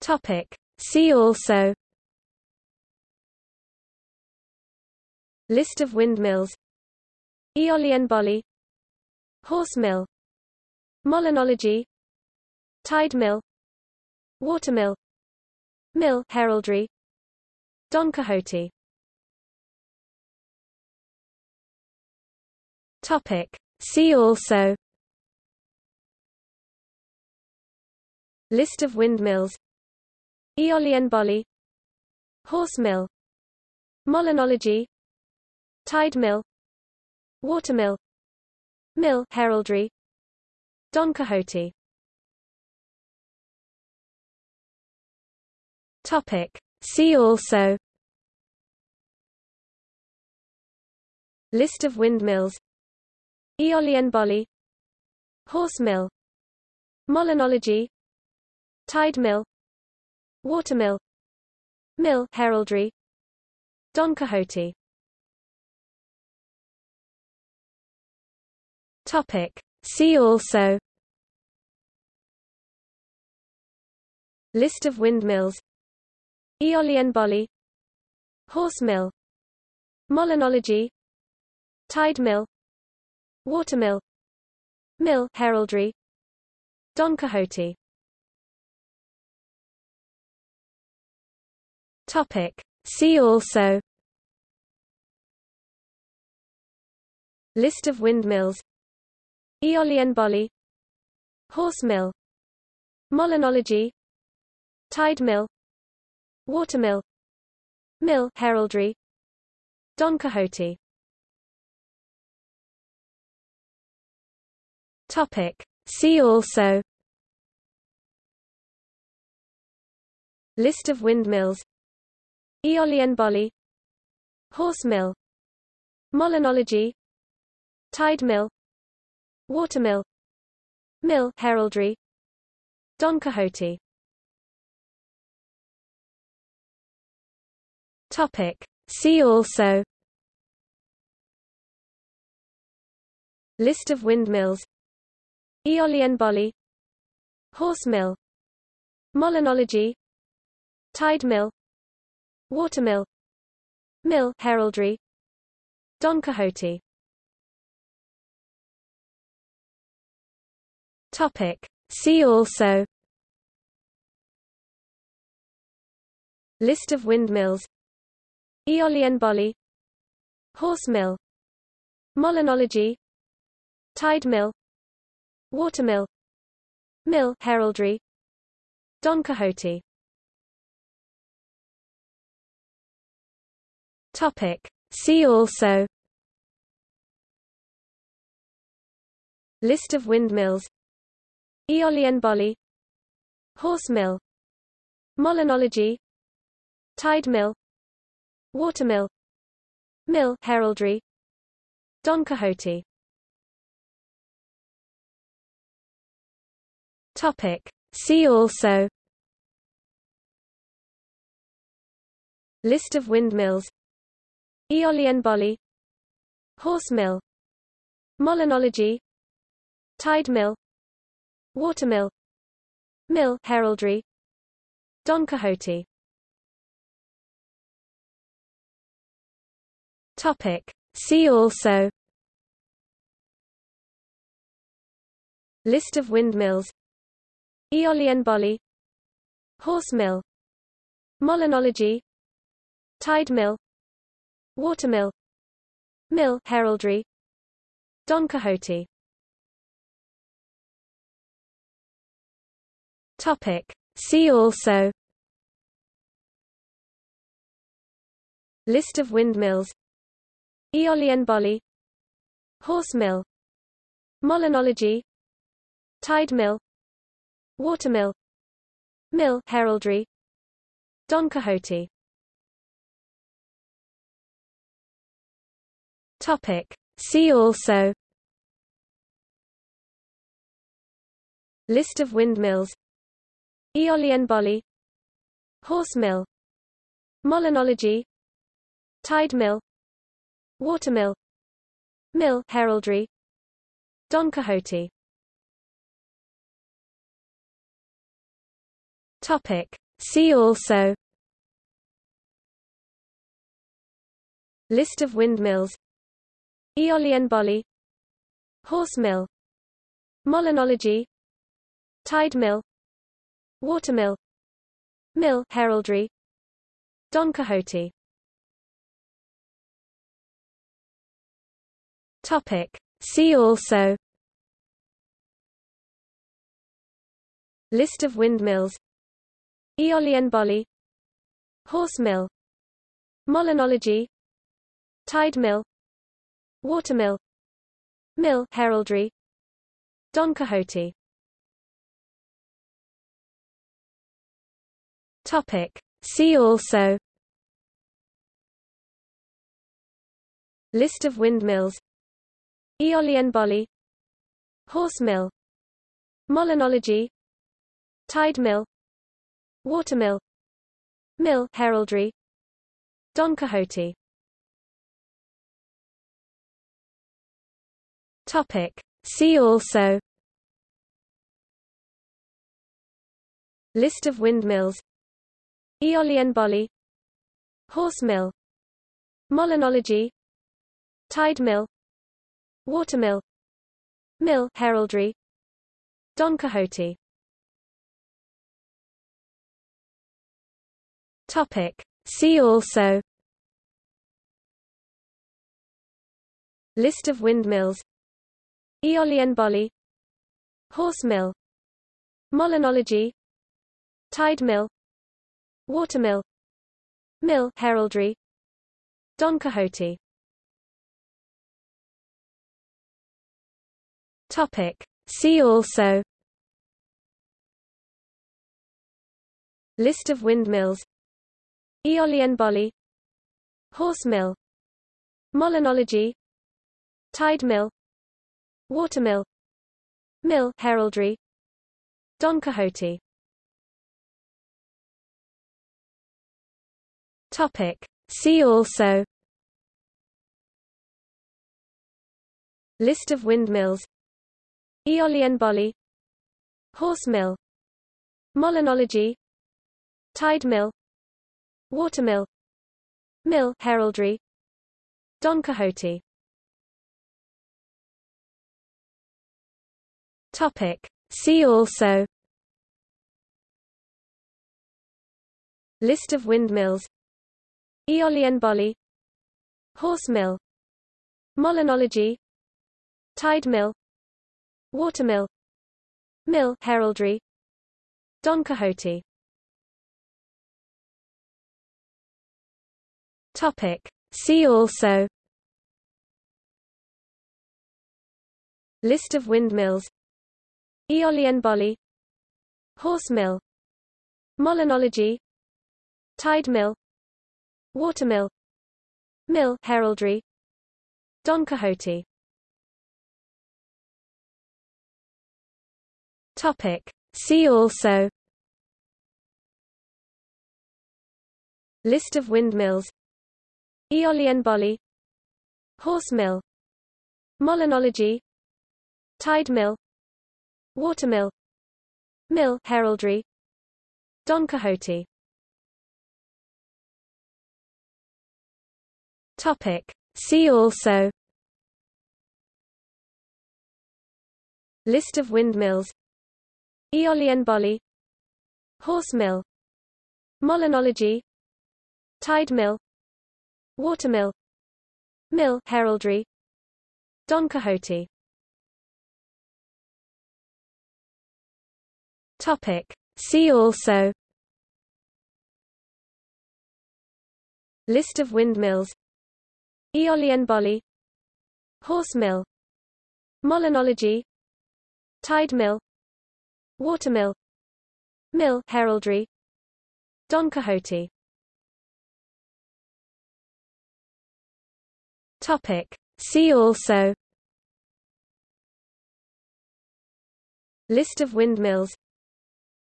Topic. See also List of windmills Aeolian Bolly Horse mill Molinology Tide mill Watermill Mill heraldry Don Quixote Topic See also List of windmills Aeolian Bolly Horse mill Molinology Tide mill Watermill Mill heraldry Don Quixote. Topic. See also. List of windmills Aeolian Bolly Horse mill Molinology Tide mill Watermill. Mill heraldry. Don Quixote. Topic. See also. List of windmills. Aeolian Bolly Horse mill. Molinology. Tide mill. Watermill. Mill heraldry. Don Quixote Topic. See also List of windmills Aeolian Bolly Horse mill Molinology Tide mill Watermill Mill heraldry Don Quixote Topic. See also List of windmills Aeolian Bolly Horse mill. Molinology. Tide mill. Watermill Mill. Heraldry. Don Quixote. Topic. See also. List of windmills Aeolian Bolly Horse mill. Molinology. Tide mill Watermill. Mill heraldry. Don Quixote. Topic. See also. List of windmills. Aeolian Bolly Horse mill. Molinology. Tide mill. Watermill. Mill heraldry. Don Quixote Topic. See also List of windmills Aeolian Bolly Horse mill Molinology Tide mill Watermill Mill heraldry Don Quixote Topic See also List of windmills Aeolian Bolly Horse mill Molinology Tide mill Watermill Mill heraldry Don Quixote. Topic. See also. List of windmills. Aeolian Bolly Horse mill Molinology Tide mill Watermill. Mill heraldry. Don Quixote. Topic. See also. List of windmills. Aeolian Bolly Horse mill. Molinology. Tide mill. Watermill. Mill heraldry. Don Quixote Topic. See also List of windmills Aeolian Bolly Horse mill Molinology Tide mill Watermill Mill heraldry Don Quixote Topic See also List of windmills Aeolian Bolley Horse mill Molinology Tide mill Watermill Mill heraldry Don Quixote. Topic. See also List of windmills Aeolian Bolley Horse mill Molinology Tide mill Watermill. Mill heraldry. Don Quixote. Topic. See also. List of windmills Aeolian Bolley Horse mill. Molinology. Tide mill. Watermill. Mill heraldry. Don Quixote Topic. See also. List of windmills. Aeolian Bolley Horse mill. Molinology. Tide mill. Watermill Mill heraldry. Don Quixote. Topic. See also. List of windmills Aeolian Bolley Horse mill. Molinology. Tide mill. Watermill Mill. Heraldry. Don Quixote. Topic. See also. List of windmills Aeolian Bolley Horse mill. Molinology. Tide mill Watermill. Mill heraldry. Don Quixote. Topic. See also. List of windmills. Aeolian Bolley Horse mill. Molinology. Tide mill. Watermill. Mill heraldry. Don Quixote Topic. See also List of windmills Aeolian Bolley Horse mill Molinology Tide mill Watermill Mill heraldry Don Quixote Topic. See also List of windmills Aeolian Bolley Horse mill Molinology Tide mill Watermill Mill heraldry Don Quixote. Topic. See also. List of windmills. Aeolian Bolley Horse mill Molinology Tide mill Watermill. Mill heraldry. Don Quixote. Topic. See also. List of windmills. Aeolian Bolley Horse mill. Molinology. Tide mill. Watermill. Mill heraldry. Don Quixote Topic. See also List of windmills Aeolian Bolley Horse mill Molinology Tide mill Watermill Mill heraldry Don Quixote Topic. See also List of windmills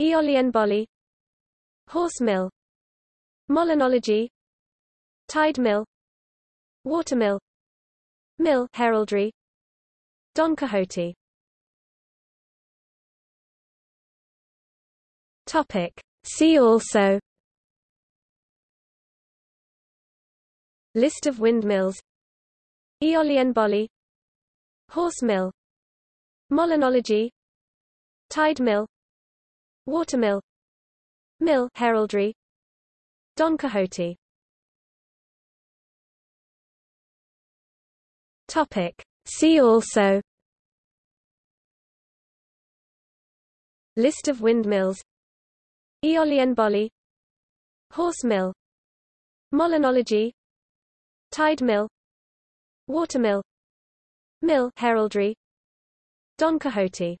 Aeolian Bolley Horse mill Molinology Tide mill Watermill Mill heraldry Don Quixote. Topic. See also List of windmills Aeolian Bolly Horse mill Molinology Tide mill Watermill. Mill heraldry. Don Quixote. Topic. See also. List of windmills Aeolian Bolly Horse mill. Molinology. Tide mill. Watermill. Mill heraldry. Don Quixote